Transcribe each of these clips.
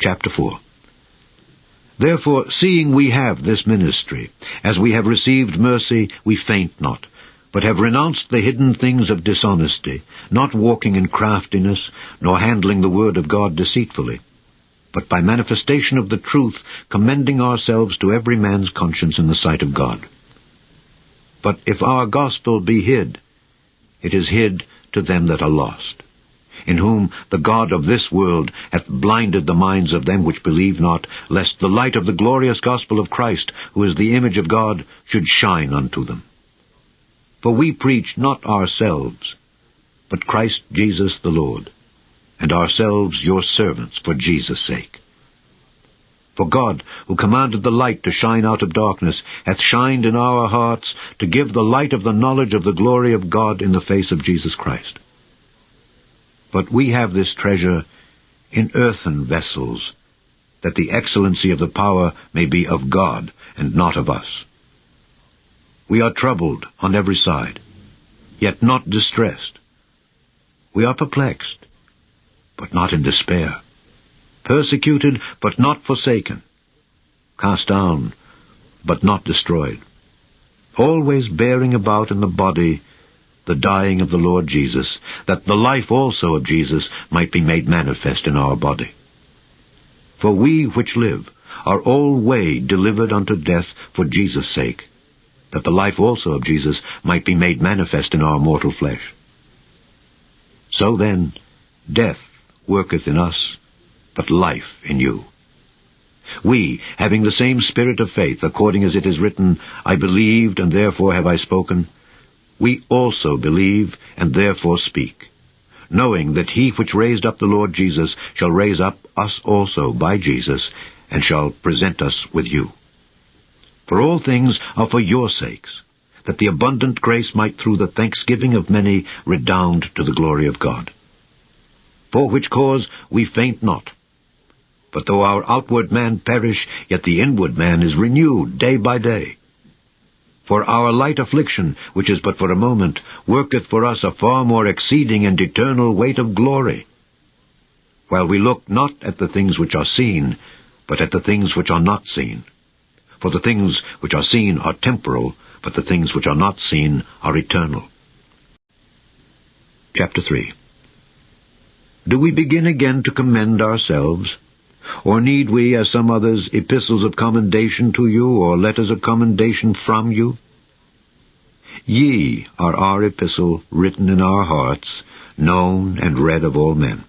chapter 4. Therefore, seeing we have this ministry, as we have received mercy, we faint not, but have renounced the hidden things of dishonesty, not walking in craftiness, nor handling the word of God deceitfully, but by manifestation of the truth, commending ourselves to every man's conscience in the sight of God. But if our gospel be hid, it is hid to them that are lost, in whom the God of this world hath blinded the minds of them which believe not, lest the light of the glorious gospel of Christ, who is the image of God, should shine unto them. For we preach not ourselves, but Christ Jesus the Lord, and ourselves your servants for Jesus' sake. For God, who commanded the light to shine out of darkness, hath shined in our hearts to give the light of the knowledge of the glory of God in the face of Jesus Christ. But we have this treasure in earthen vessels, that the excellency of the power may be of God, and not of us. We are troubled on every side, yet not distressed. We are perplexed, but not in despair persecuted but not forsaken, cast down but not destroyed, always bearing about in the body the dying of the Lord Jesus, that the life also of Jesus might be made manifest in our body. For we which live are alway delivered unto death for Jesus' sake, that the life also of Jesus might be made manifest in our mortal flesh. So then, death worketh in us, but life in you. We, having the same spirit of faith, according as it is written, I believed, and therefore have I spoken, we also believe, and therefore speak, knowing that he which raised up the Lord Jesus shall raise up us also by Jesus, and shall present us with you. For all things are for your sakes, that the abundant grace might through the thanksgiving of many redound to the glory of God. For which cause we faint not, but though our outward man perish, yet the inward man is renewed day by day. For our light affliction, which is but for a moment, worketh for us a far more exceeding and eternal weight of glory. While we look not at the things which are seen, but at the things which are not seen. For the things which are seen are temporal, but the things which are not seen are eternal. Chapter 3 Do we begin again to commend ourselves? Or need we, as some others, epistles of commendation to you, or letters of commendation from you? Ye are our epistle written in our hearts, known and read of all men.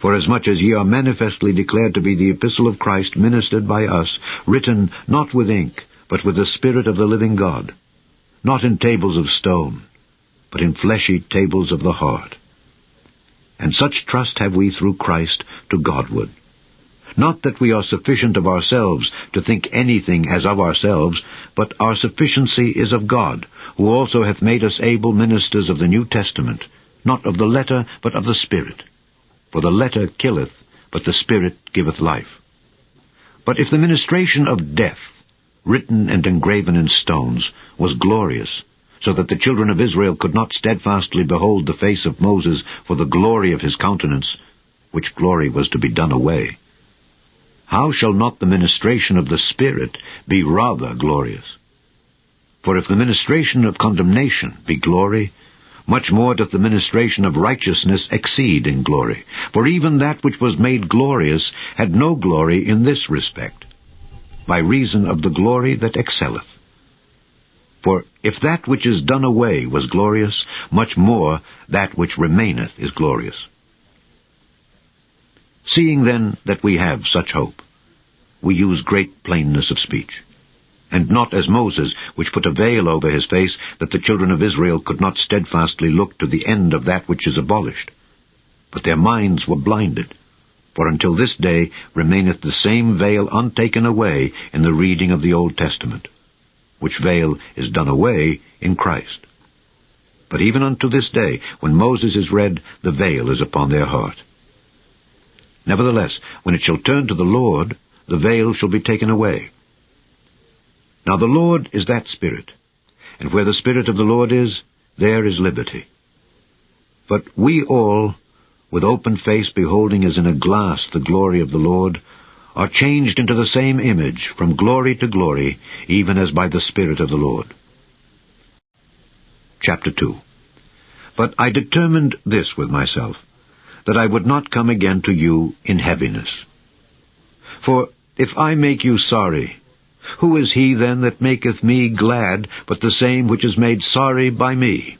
For as much as ye are manifestly declared to be the epistle of Christ ministered by us, written not with ink, but with the Spirit of the living God, not in tables of stone, but in fleshy tables of the heart. And such trust have we through Christ to Godward. Not that we are sufficient of ourselves to think anything as of ourselves, but our sufficiency is of God, who also hath made us able ministers of the New Testament, not of the letter, but of the Spirit. For the letter killeth, but the Spirit giveth life. But if the ministration of death, written and engraven in stones, was glorious, so that the children of Israel could not steadfastly behold the face of Moses for the glory of his countenance, which glory was to be done away, how shall not the ministration of the Spirit be rather glorious? For if the ministration of condemnation be glory, much more doth the ministration of righteousness exceed in glory. For even that which was made glorious had no glory in this respect, by reason of the glory that excelleth. For if that which is done away was glorious, much more that which remaineth is glorious. Seeing then that we have such hope, we use great plainness of speech. And not as Moses, which put a veil over his face, that the children of Israel could not steadfastly look to the end of that which is abolished. But their minds were blinded. For until this day remaineth the same veil untaken away in the reading of the Old Testament, which veil is done away in Christ. But even unto this day, when Moses is read, the veil is upon their heart. Nevertheless, when it shall turn to the Lord, the veil shall be taken away. Now the Lord is that Spirit, and where the Spirit of the Lord is, there is liberty. But we all, with open face beholding as in a glass the glory of the Lord, are changed into the same image from glory to glory, even as by the Spirit of the Lord. Chapter 2 But I determined this with myself, that I would not come again to you in heaviness. For if I make you sorry, who is he then that maketh me glad but the same which is made sorry by me?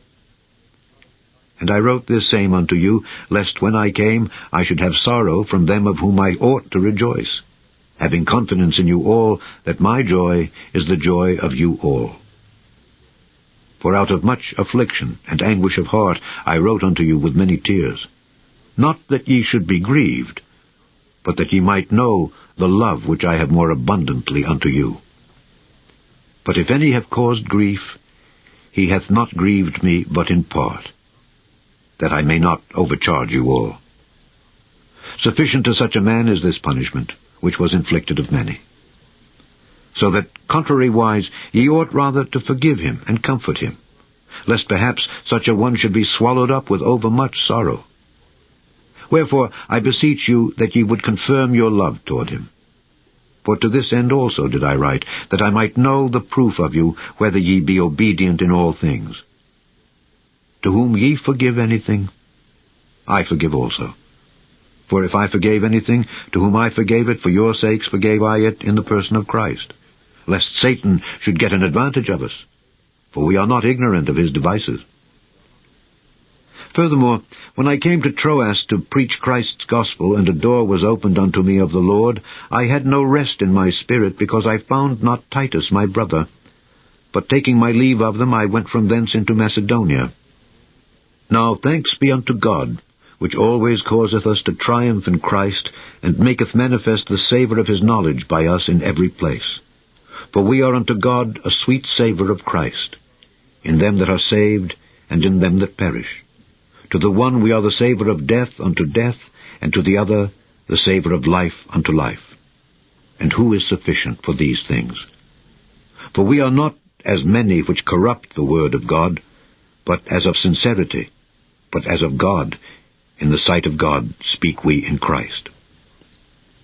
And I wrote this same unto you, lest when I came I should have sorrow from them of whom I ought to rejoice, having confidence in you all that my joy is the joy of you all. For out of much affliction and anguish of heart I wrote unto you with many tears, not that ye should be grieved, but that ye might know the love which I have more abundantly unto you. But if any have caused grief, he hath not grieved me but in part that I may not overcharge you all. Sufficient to such a man is this punishment, which was inflicted of many. So that, contrariwise, ye ought rather to forgive him and comfort him, lest perhaps such a one should be swallowed up with overmuch sorrow. Wherefore I beseech you that ye would confirm your love toward him. For to this end also did I write, that I might know the proof of you, whether ye be obedient in all things. To whom ye forgive anything, I forgive also. For if I forgave anything, to whom I forgave it, for your sakes forgave I it in the person of Christ, lest Satan should get an advantage of us, for we are not ignorant of his devices. Furthermore, when I came to Troas to preach Christ's gospel, and a door was opened unto me of the Lord, I had no rest in my spirit, because I found not Titus my brother. But taking my leave of them, I went from thence into Macedonia. Now thanks be unto God, which always causeth us to triumph in Christ, and maketh manifest the savour of his knowledge by us in every place. For we are unto God a sweet savour of Christ, in them that are saved, and in them that perish. To the one we are the savour of death unto death, and to the other the savour of life unto life. And who is sufficient for these things? For we are not as many which corrupt the word of God, but as of sincerity, but as of God, in the sight of God speak we in Christ.